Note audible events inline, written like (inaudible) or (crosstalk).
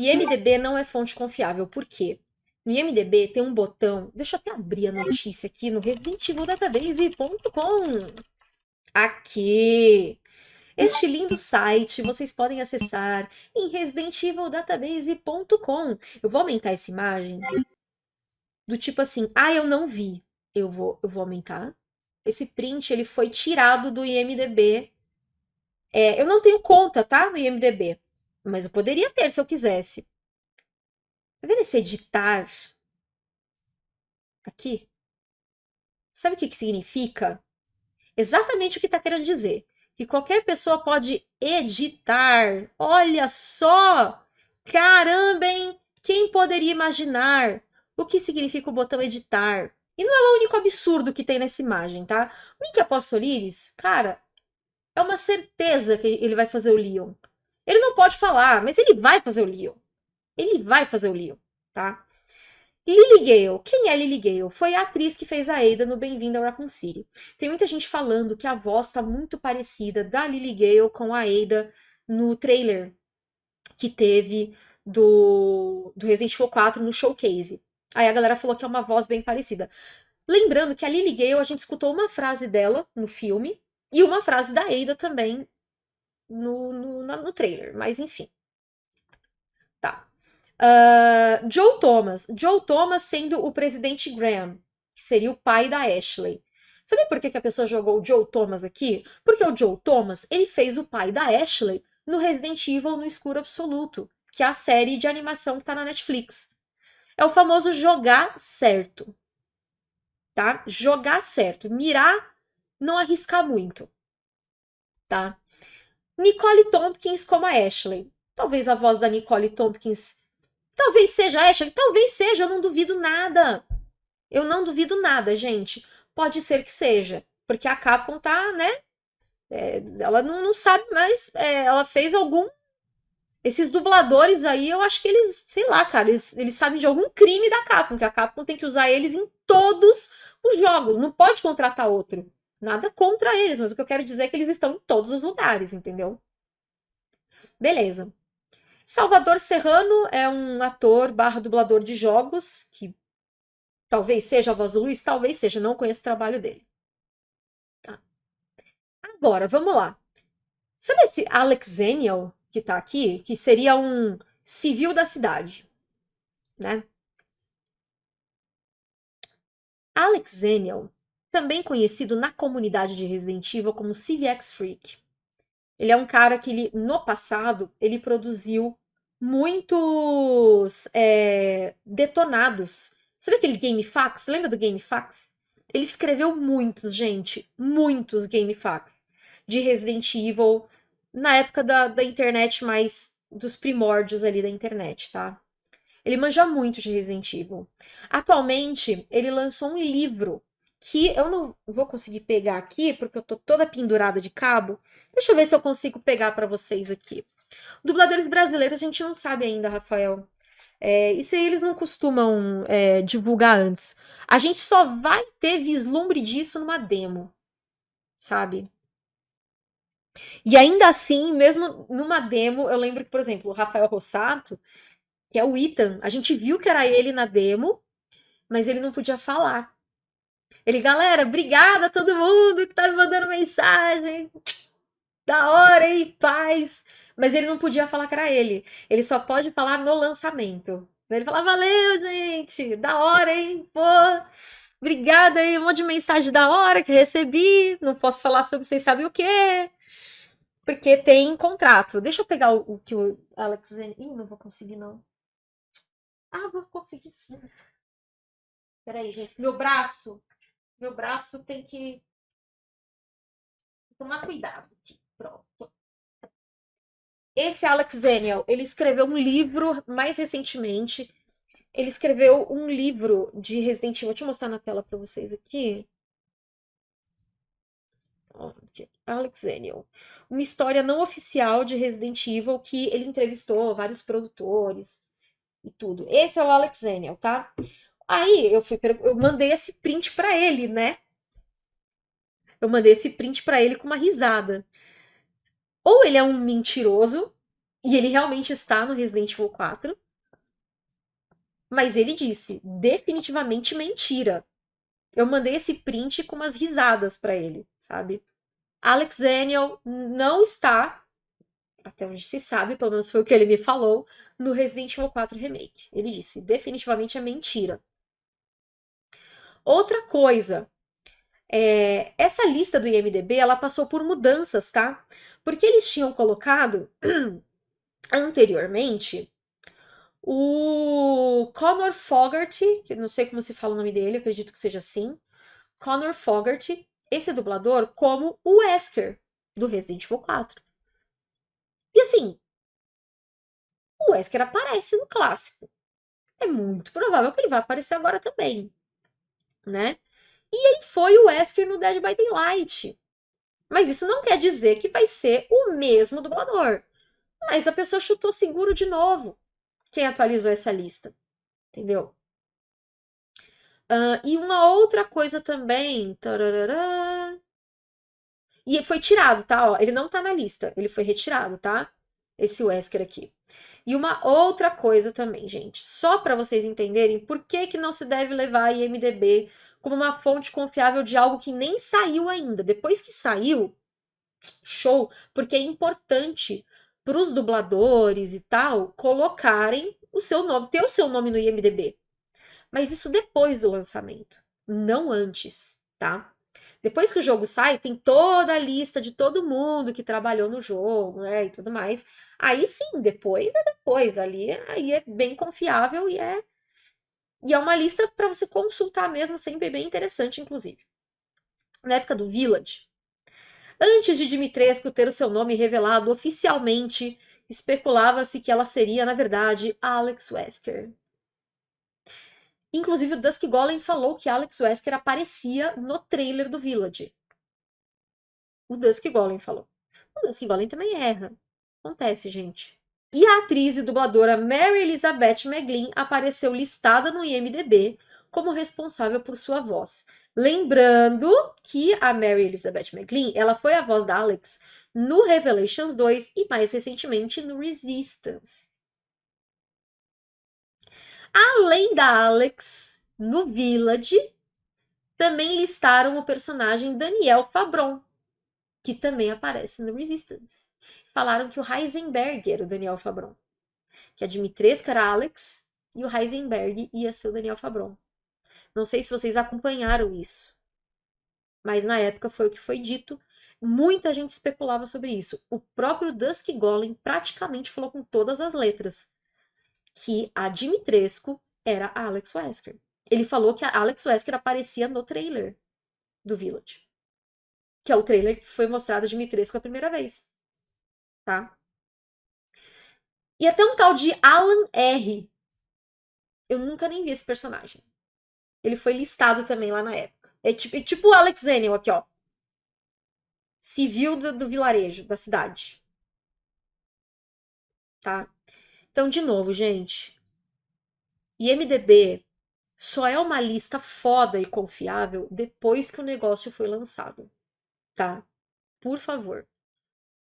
IMDB não é fonte confiável. Por quê? No IMDB tem um botão. Deixa eu até abrir a notícia aqui no residentevildatabase.com. Aqui. Este lindo site vocês podem acessar em residentevildatabase.com. Eu vou aumentar essa imagem do tipo assim, ah, eu não vi. Eu vou, eu vou aumentar. Esse print ele foi tirado do IMDB. É, eu não tenho conta, tá, no IMDB, mas eu poderia ter se eu quisesse. Tá vendo esse editar aqui? Sabe o que, que significa? Exatamente o que está querendo dizer que qualquer pessoa pode editar. Olha só! Caramba, hein? Quem poderia imaginar o que significa o botão editar? E não é o único absurdo que tem nessa imagem, tá? O Nick Apostoliris, cara, é uma certeza que ele vai fazer o Leon. Ele não pode falar, mas ele vai fazer o Leon. Ele vai fazer o Leon, tá? Lily Gale. Quem é Lily Gale? Foi a atriz que fez a Ada no Bem-vindo ao Raccoon City. Tem muita gente falando que a voz está muito parecida da Lily Gale com a Ada no trailer que teve do, do Resident Evil 4 no Showcase. Aí a galera falou que é uma voz bem parecida. Lembrando que a Lily Gale, a gente escutou uma frase dela no filme e uma frase da Ada também no, no, no trailer, mas enfim. Tá. Uh, Joe Thomas. Joe Thomas sendo o presidente Graham, que seria o pai da Ashley. Sabe por que, que a pessoa jogou o Joe Thomas aqui? Porque o Joe Thomas, ele fez o pai da Ashley no Resident Evil no Escuro Absoluto, que é a série de animação que tá na Netflix. É o famoso jogar certo. Tá? Jogar certo. Mirar, não arriscar muito. Tá? Nicole Tompkins como a Ashley. Talvez a voz da Nicole Tompkins Talvez seja Ashley, talvez seja, eu não duvido nada. Eu não duvido nada, gente. Pode ser que seja, porque a Capcom tá, né? É, ela não, não sabe, mas é, ela fez algum. Esses dubladores aí, eu acho que eles, sei lá, cara, eles, eles sabem de algum crime da Capcom, que a Capcom tem que usar eles em todos os jogos, não pode contratar outro. Nada contra eles, mas o que eu quero dizer é que eles estão em todos os lugares, entendeu? Beleza. Salvador Serrano é um ator barra dublador de jogos, que talvez seja a voz do Luiz, talvez seja, não conheço o trabalho dele. Tá. Agora, vamos lá. Sabe esse Alex Zenial que tá aqui? Que seria um civil da cidade, né? Alex Zenial, também conhecido na comunidade de Resident Evil como CVX Freak. Ele é um cara que, ele, no passado, ele produziu muitos é, detonados. Sabe aquele GameFAQs? Lembra do GameFAQs? Ele escreveu muitos, gente, muitos GameFAQs de Resident Evil na época da, da internet mais dos primórdios ali da internet, tá? Ele manja muito de Resident Evil. Atualmente, ele lançou um livro que eu não vou conseguir pegar aqui, porque eu tô toda pendurada de cabo. Deixa eu ver se eu consigo pegar para vocês aqui. Dubladores brasileiros a gente não sabe ainda, Rafael. É, isso aí eles não costumam é, divulgar antes. A gente só vai ter vislumbre disso numa demo, sabe? E ainda assim, mesmo numa demo, eu lembro que, por exemplo, o Rafael Rossato, que é o Ethan, a gente viu que era ele na demo, mas ele não podia falar. Ele, galera, obrigada a todo mundo que tá me mandando mensagem. Da hora, hein? Paz. Mas ele não podia falar que era ele. Ele só pode falar no lançamento. Ele fala, valeu, gente. Da hora, hein? Pô. Obrigada aí, um monte de mensagem da hora que recebi. Não posso falar sobre vocês sabem o quê. Porque tem contrato. Deixa eu pegar o, o que o Alex... Ih, não vou conseguir, não. Ah, vou conseguir sim. Peraí, gente. Meu braço meu braço tem que tomar cuidado aqui. Pronto. Esse Alex Zenial, ele escreveu um livro mais recentemente. Ele escreveu um livro de Resident Evil. Deixa eu mostrar na tela para vocês aqui. Alex Zenial. Uma história não oficial de Resident Evil que ele entrevistou vários produtores e tudo. Esse é o Alex Zenial, tá? Aí eu fui, eu mandei esse print para ele, né? Eu mandei esse print para ele com uma risada. Ou ele é um mentiroso E ele realmente está no Resident Evil 4. Mas ele disse, definitivamente mentira. Eu mandei esse print com umas risadas para ele, sabe? Alex Daniel não está, até onde se sabe, pelo menos foi o que ele me falou, no Resident Evil 4 Remake. Ele disse, definitivamente é mentira. Outra coisa, é, essa lista do IMDB, ela passou por mudanças, tá? Porque eles tinham colocado (clears throat) anteriormente o Connor Fogarty, que não sei como se fala o nome dele, acredito que seja assim. Connor Fogarty, esse dublador, como o Wesker do Resident Evil 4. E assim, o Wesker aparece no clássico. É muito provável que ele vai aparecer agora também, né? E ele foi o Wesker no Dead by Daylight. Mas isso não quer dizer que vai ser o mesmo dublador. Mas a pessoa chutou seguro de novo. Quem atualizou essa lista? Entendeu? Uh, e uma outra coisa também. Tararara, e foi tirado, tá? Ó, ele não tá na lista, ele foi retirado, tá? Esse Wesker aqui. E uma outra coisa também, gente, só para vocês entenderem por que, que não se deve levar a IMDB como uma fonte confiável de algo que nem saiu ainda. Depois que saiu, show, porque é importante para os dubladores e tal colocarem o seu nome, ter o seu nome no IMDb. Mas isso depois do lançamento, não antes, tá? Depois que o jogo sai, tem toda a lista de todo mundo que trabalhou no jogo, né, e tudo mais. Aí sim, depois é depois, ali aí é bem confiável e é e é uma lista para você consultar mesmo, sempre bem interessante, inclusive. Na época do Village, antes de Dimitrescu ter o seu nome revelado oficialmente, especulava-se que ela seria, na verdade, Alex Wesker. Inclusive, o Dusk Golem falou que Alex Wesker aparecia no trailer do Village. O Dusk Golem falou. O Dusk Golem também erra. Acontece, gente. E a atriz e dubladora Mary Elizabeth McGlynn apareceu listada no IMDb como responsável por sua voz. Lembrando que a Mary Elizabeth McGlynn, ela foi a voz da Alex no Revelations 2 e mais recentemente no Resistance. Além da Alex, no Village, também listaram o personagem Daniel Fabron, que também aparece no Resistance falaram que o Heisenberg era o Daniel Fabron. Que a Dimitrescu era Alex e o Heisenberg ia ser o Daniel Fabron. Não sei se vocês acompanharam isso. Mas na época foi o que foi dito. Muita gente especulava sobre isso. O próprio Dusk Golem praticamente falou com todas as letras que a Dimitrescu era a Alex Wesker. Ele falou que a Alex Wesker aparecia no trailer do Village. Que é o trailer que foi mostrado a Dimitrescu a primeira vez tá? E até um tal de Alan R. Eu nunca nem vi esse personagem. Ele foi listado também lá na época. É tipo, é tipo o Alex Zenel aqui, ó. Civil do, do vilarejo, da cidade. Tá? Então, de novo, gente. IMDB só é uma lista foda e confiável depois que o negócio foi lançado. Tá? Por favor.